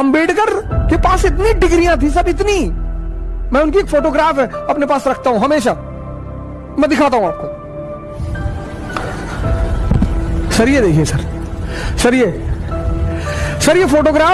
अंबेडकर के पास इतनी डिग्रियाँ थी, सब इतनी। मैं उनकी एक फोटोग्राफ है अपने पास रखता हूँ, हमेशा। मैं दिखाता हूँ आपको। सर, ये देखिए, सर। सर, ये। सर, ये फोटोग्राफ